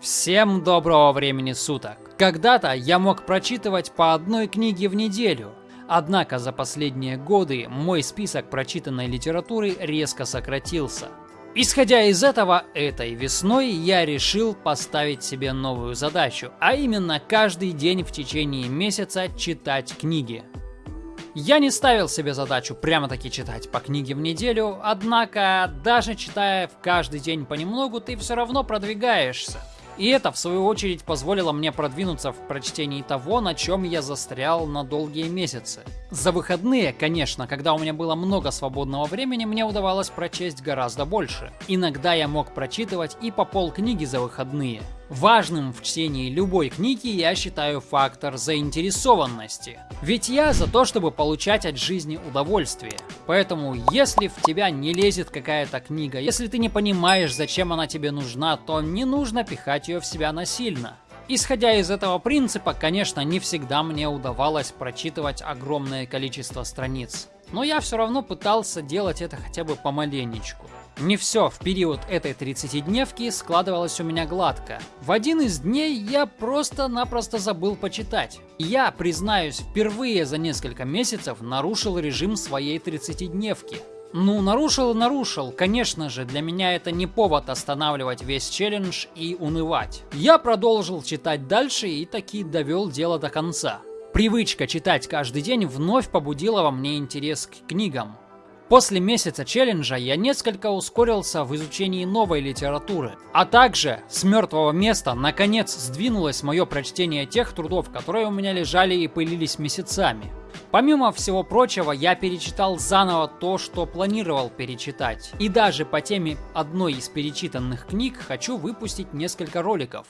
Всем доброго времени суток! Когда-то я мог прочитывать по одной книге в неделю, однако за последние годы мой список прочитанной литературы резко сократился. Исходя из этого, этой весной я решил поставить себе новую задачу, а именно каждый день в течение месяца читать книги. Я не ставил себе задачу прямо-таки читать по книге в неделю, однако даже читая в каждый день понемногу, ты все равно продвигаешься. И это, в свою очередь, позволило мне продвинуться в прочтении того, на чем я застрял на долгие месяцы. За выходные, конечно, когда у меня было много свободного времени, мне удавалось прочесть гораздо больше. Иногда я мог прочитывать и по полкниги за выходные. Важным в чтении любой книги я считаю фактор заинтересованности. Ведь я за то, чтобы получать от жизни удовольствие. Поэтому, если в тебя не лезет какая-то книга, если ты не понимаешь, зачем она тебе нужна, то не нужно пихать ее в себя насильно. Исходя из этого принципа, конечно, не всегда мне удавалось прочитывать огромное количество страниц. Но я все равно пытался делать это хотя бы помаленечку. Не все в период этой 30-дневки складывалось у меня гладко. В один из дней я просто-напросто забыл почитать. Я, признаюсь, впервые за несколько месяцев нарушил режим своей 30-дневки. Ну, нарушил и нарушил. Конечно же, для меня это не повод останавливать весь челлендж и унывать. Я продолжил читать дальше и таки довел дело до конца. Привычка читать каждый день вновь побудила во мне интерес к книгам. После месяца челленджа я несколько ускорился в изучении новой литературы, а также с мертвого места наконец сдвинулось мое прочтение тех трудов, которые у меня лежали и пылились месяцами. Помимо всего прочего, я перечитал заново то, что планировал перечитать. И даже по теме одной из перечитанных книг хочу выпустить несколько роликов.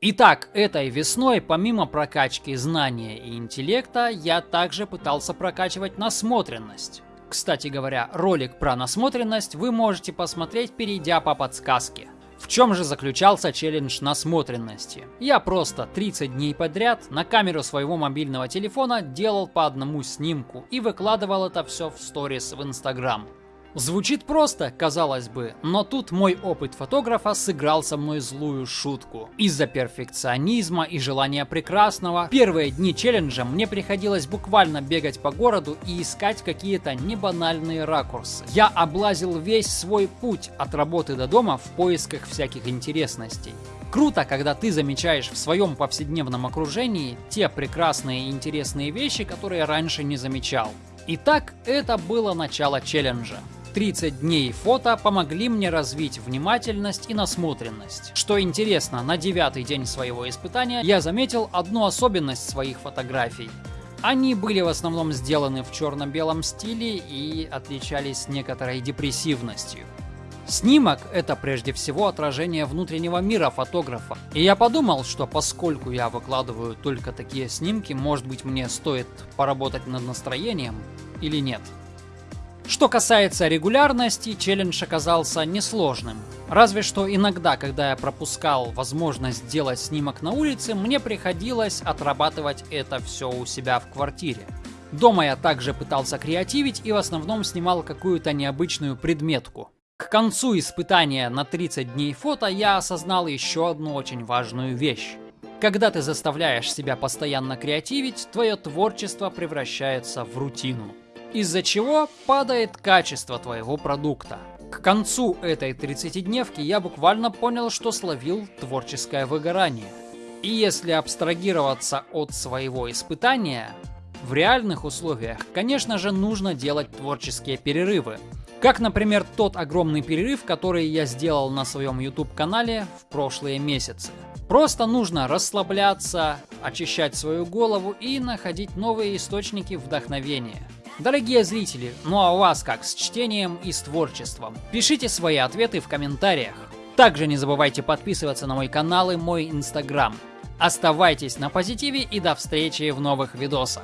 Итак, этой весной, помимо прокачки знания и интеллекта, я также пытался прокачивать насмотренность. Кстати говоря, ролик про насмотренность вы можете посмотреть, перейдя по подсказке. В чем же заключался челлендж насмотренности? Я просто 30 дней подряд на камеру своего мобильного телефона делал по одному снимку и выкладывал это все в сторис в Инстаграм. Звучит просто, казалось бы, но тут мой опыт фотографа сыграл со мной злую шутку. Из-за перфекционизма и желания прекрасного, первые дни челленджа мне приходилось буквально бегать по городу и искать какие-то небанальные ракурсы. Я облазил весь свой путь от работы до дома в поисках всяких интересностей. Круто, когда ты замечаешь в своем повседневном окружении те прекрасные и интересные вещи, которые раньше не замечал. Итак, это было начало челленджа. 30 дней фото помогли мне развить внимательность и насмотренность. Что интересно, на девятый день своего испытания я заметил одну особенность своих фотографий. Они были в основном сделаны в черно-белом стиле и отличались некоторой депрессивностью. Снимок – это прежде всего отражение внутреннего мира фотографа. И я подумал, что поскольку я выкладываю только такие снимки, может быть мне стоит поработать над настроением или нет. Что касается регулярности, челлендж оказался несложным. Разве что иногда, когда я пропускал возможность сделать снимок на улице, мне приходилось отрабатывать это все у себя в квартире. Дома я также пытался креативить и в основном снимал какую-то необычную предметку. К концу испытания на 30 дней фото я осознал еще одну очень важную вещь. Когда ты заставляешь себя постоянно креативить, твое творчество превращается в рутину из-за чего падает качество твоего продукта. К концу этой 30-дневки я буквально понял, что словил творческое выгорание. И если абстрагироваться от своего испытания, в реальных условиях, конечно же, нужно делать творческие перерывы. Как, например, тот огромный перерыв, который я сделал на своем YouTube-канале в прошлые месяцы. Просто нужно расслабляться, очищать свою голову и находить новые источники вдохновения. Дорогие зрители, ну а у вас как с чтением и с творчеством? Пишите свои ответы в комментариях. Также не забывайте подписываться на мой канал и мой инстаграм. Оставайтесь на позитиве и до встречи в новых видосах.